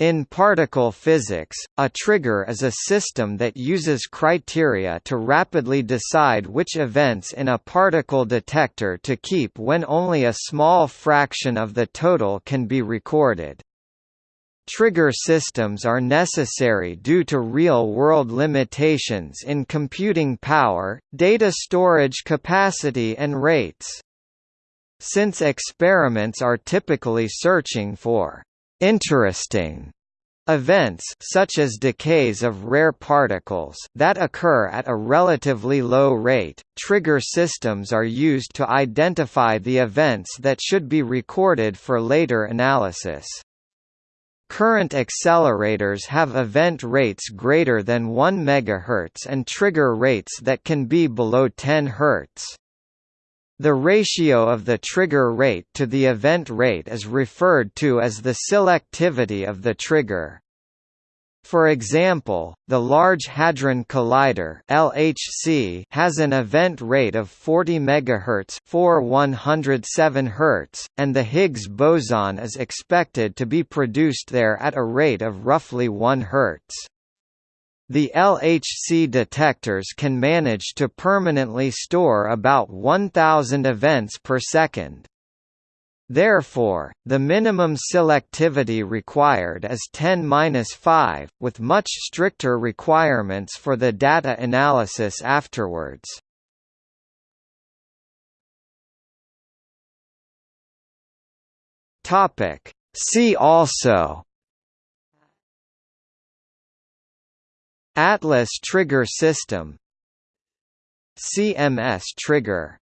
In particle physics, a trigger is a system that uses criteria to rapidly decide which events in a particle detector to keep when only a small fraction of the total can be recorded. Trigger systems are necessary due to real-world limitations in computing power, data storage capacity and rates. Since experiments are typically searching for interesting events such as decays of rare particles that occur at a relatively low rate, trigger systems are used to identify the events that should be recorded for later analysis. Current accelerators have event rates greater than 1 MHz and trigger rates that can be below 10 Hz. The ratio of the trigger rate to the event rate is referred to as the selectivity of the trigger. For example, the Large Hadron Collider (LHC) has an event rate of 40 MHz, 4107 Hz, and the Higgs boson is expected to be produced there at a rate of roughly 1 Hz. The LHC detectors can manage to permanently store about 1000 events per second. Therefore, the minimum selectivity required is 10-5, with much stricter requirements for the data analysis afterwards. See also Atlas trigger system CMS trigger